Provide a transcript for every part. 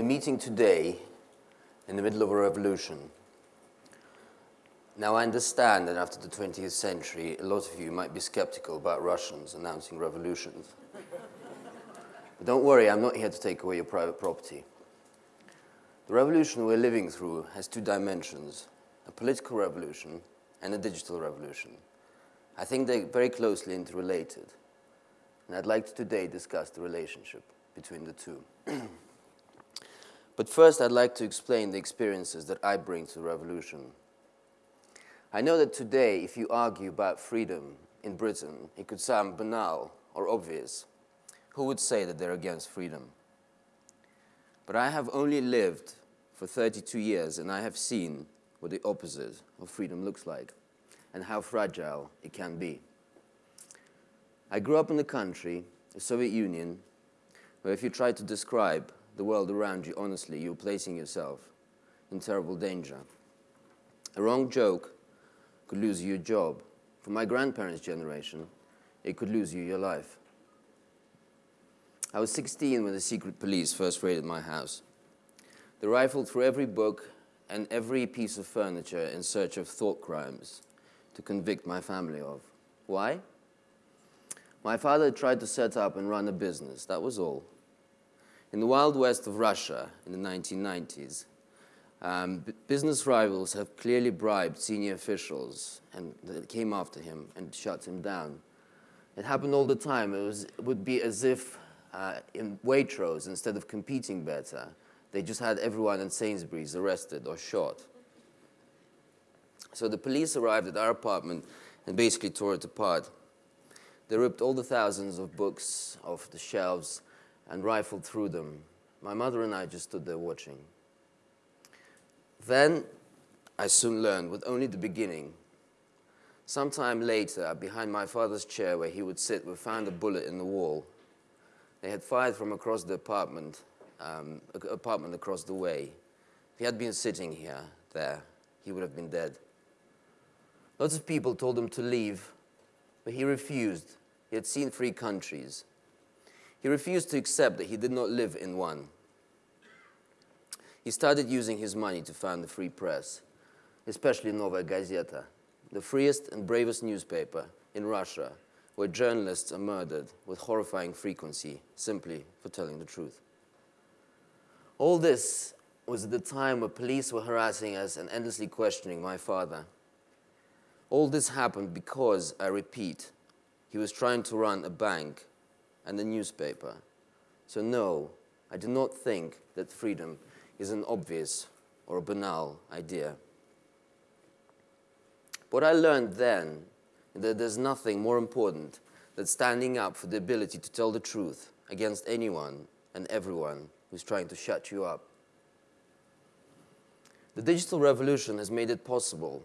We're meeting today in the middle of a revolution. Now, I understand that after the 20th century, a lot of you might be skeptical about Russians announcing revolutions. but don't worry, I'm not here to take away your private property. The revolution we're living through has two dimensions a political revolution and a digital revolution. I think they're very closely interrelated. And I'd like to today discuss the relationship between the two. but first, I'd like to explain the experiences that I bring to the revolution. I know that today, if you argue about freedom in Britain, it could sound banal or obvious. Who would say that they're against freedom? But I have only lived for 32 years and I have seen what the opposite of freedom looks like and how fragile it can be. I grew up in a country, the Soviet Union, where if you try to describe the world around you honestly, you're placing yourself in terrible danger. A wrong joke could lose you your job. For my grandparents' generation, it could lose you your life. I was 16 when the secret police first raided my house. They rifled through every book and every piece of furniture in search of thought crimes to convict my family of. Why? My father tried to set up and run a business, that was all. In the wild west of Russia in the 1990s, um, business rivals have clearly bribed senior officials and they came after him and shut him down. It happened all the time. It, was, it would be as if uh, in Waitrose, instead of competing better, they just had everyone in Sainsbury's arrested or shot. So the police arrived at our apartment and basically tore it apart. They ripped all the thousands of books off the shelves and rifled through them. My mother and I just stood there watching. Then I soon learned, with only the beginning. Sometime later, behind my father's chair where he would sit, we found a bullet in the wall. They had fired from across the apartment, um, apartment across the way. If he had been sitting here, there, he would have been dead. Lots of people told him to leave, but he refused. He had seen free countries. He refused to accept that he did not live in one. He started using his money to found the free press, especially Novaya Gazeta, the freest and bravest newspaper in Russia, where journalists are murdered with horrifying frequency simply for telling the truth. All this was at the time where police were harassing us and endlessly questioning my father. All this happened because, I repeat, he was trying to run a bank and a newspaper. So no, I do not think that freedom is an obvious or a banal idea. What I learned then is that there's nothing more important than standing up for the ability to tell the truth against anyone and everyone who's trying to shut you up. The digital revolution has made it possible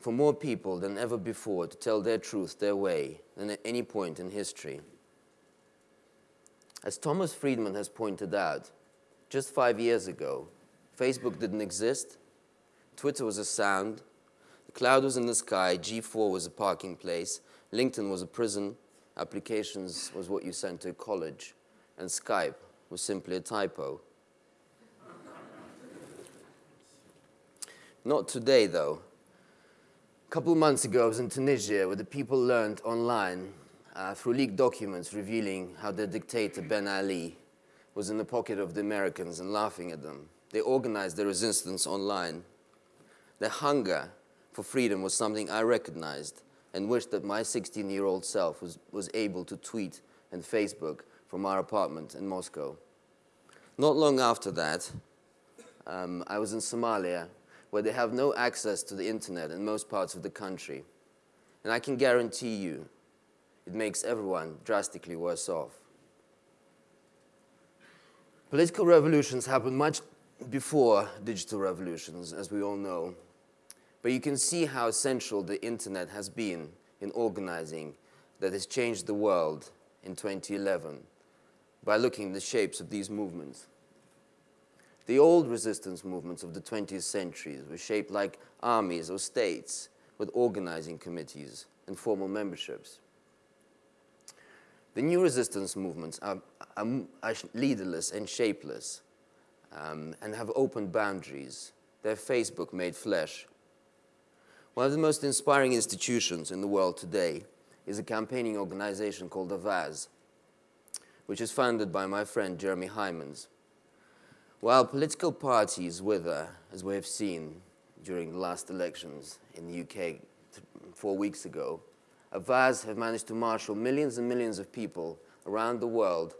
for more people than ever before to tell their truth their way than at any point in history. As Thomas Friedman has pointed out, just five years ago, Facebook didn't exist, Twitter was a sound, the cloud was in the sky, G4 was a parking place, LinkedIn was a prison, applications was what you sent to a college, and Skype was simply a typo. Not today, though A couple months ago, I was in Tunisia where the people learned online uh, through leaked documents revealing how the dictator Ben Ali was in the pocket of the Americans and laughing at them. They organized the resistance online. Their hunger for freedom was something I recognized and wished that my 16-year-old self was, was able to tweet and Facebook from our apartment in Moscow. Not long after that, um, I was in Somalia where they have no access to the internet in most parts of the country. And I can guarantee you, it makes everyone drastically worse off. Political revolutions happen much before digital revolutions, as we all know. But you can see how essential the internet has been in organizing that has changed the world in 2011 by looking at the shapes of these movements. The old resistance movements of the 20th century were shaped like armies or states with organizing committees and formal memberships. The new resistance movements are, are, are leaderless and shapeless. um, and have opened boundaries. They're Facebook made flesh. One of the most inspiring institutions in the world today is a campaigning organization called Avaaz, which is founded by my friend Jeremy Heimans. While political parties wither, as we have seen during the last elections in the UK four weeks ago, Avaaz have managed to marshal millions and millions of people around the world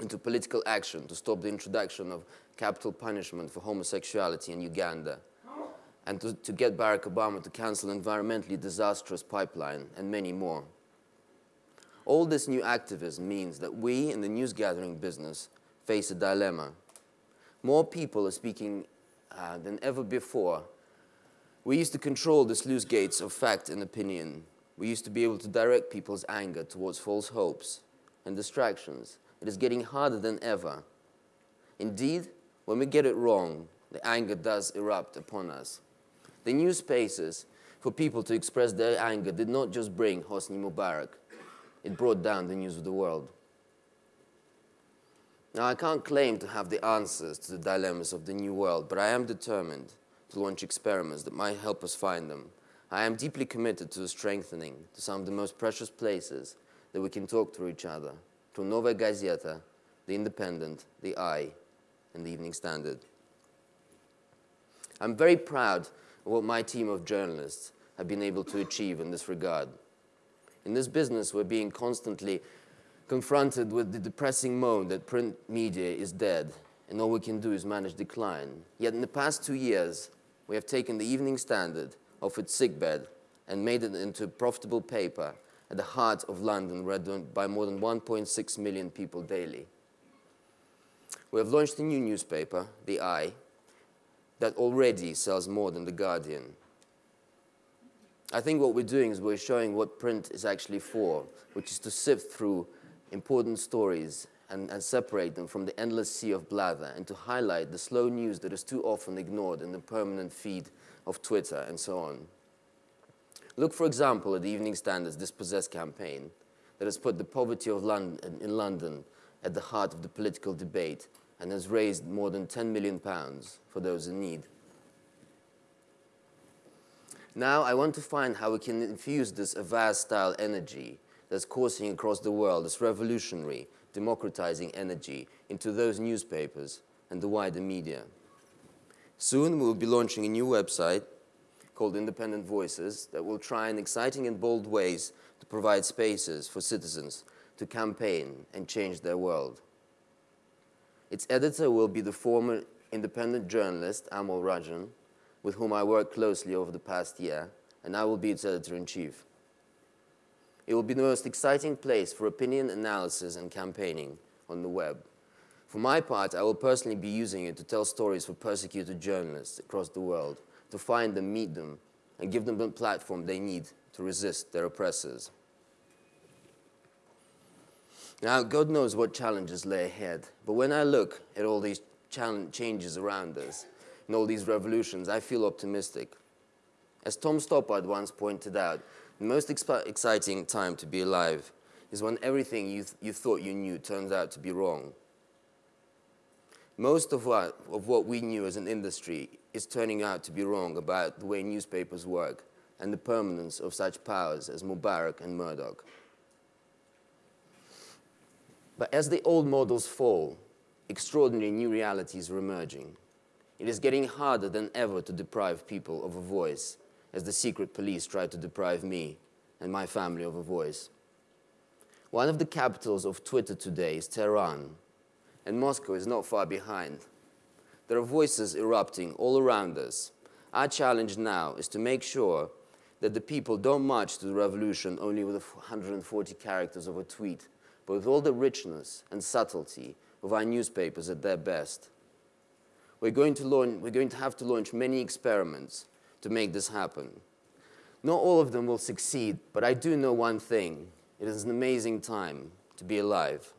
into political action to stop the introduction of capital punishment for homosexuality in Uganda and to, to get Barack Obama to cancel an environmentally disastrous pipeline and many more. All this new activism means that we in the news gathering business face a dilemma. More people are speaking uh, than ever before. We used to control the sluice gates of fact and opinion. We used to be able to direct people's anger towards false hopes and distractions. It is getting harder than ever. Indeed, when we get it wrong, the anger does erupt upon us. The new spaces for people to express their anger did not just bring Hosni Mubarak, it brought down the news of the world. Now, I can't claim to have the answers to the dilemmas of the new world, but I am determined to launch experiments that might help us find them. I am deeply committed to strengthening to some of the most precious places that we can talk to each other, to Nova Gazeta, The Independent, The i, and The Evening Standard. I'm very proud of what my team of journalists have been able to achieve in this regard. In this business, we're being constantly confronted with the depressing moan that print media is dead and all we can do is manage decline. Yet in the past two years, we have taken the Evening Standard off its sickbed and made it into profitable paper at the heart of London, read by more than 1.6 million people daily. We have launched a new newspaper, The i, that already sells more than The Guardian. I think what we're doing is we're showing what print is actually for, which is to sift through important stories and, and, separate them from the endless sea of blather and to highlight the slow news that is too often ignored in the permanent feed of Twitter and so on. Look, for example, at the Evening Standard's Dispossess campaign that has put the poverty of London, in London at the heart of the political debate and has raised more than 10 million pounds for those in need. Now, I want to find how we can infuse this Avaaz-style energy that's coursing across the world, this revolutionary, democratizing energy into those newspapers and the wider media. Soon, we'll be launching a new website called Independent Voices that will try in exciting and bold ways to provide spaces for citizens to campaign and change their world. Its editor will be the former independent journalist Amol Rajan, with whom I worked closely over the past year, and I will be its editor-in-chief. It will be the most exciting place for opinion analysis and campaigning on the web. For my part, I will personally be using it to tell stories for persecuted journalists across the world to find them, meet them, and give them the platform they need to resist their oppressors. Now, God knows what challenges lay ahead, but when I look at all these changes around us and all these revolutions, I feel optimistic. As Tom Stoppard once pointed out, the most exciting time to be alive is when everything you, th you thought you knew turns out to be wrong. Most of what, of what we knew as an industry is turning out to be wrong about the way newspapers work and the permanence of such powers as Mubarak and Murdoch. But as the old models fall, extraordinary new realities are emerging. It is getting harder than ever to deprive people of a voice, as the secret police tried to deprive me and my family of a voice. One of the capitals of Twitter today is Tehran, and Moscow is not far behind. There are voices erupting all around us. Our challenge now is to make sure that the people don't march to the revolution only with 140 characters of a tweet, but with all the richness and subtlety of our newspapers at their best. We're going to, launch, we're going to have to launch many experiments to make this happen. Not all of them will succeed, but I do know one thing. It is an amazing time to be alive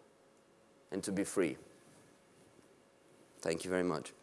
and to be free. Thank you very much.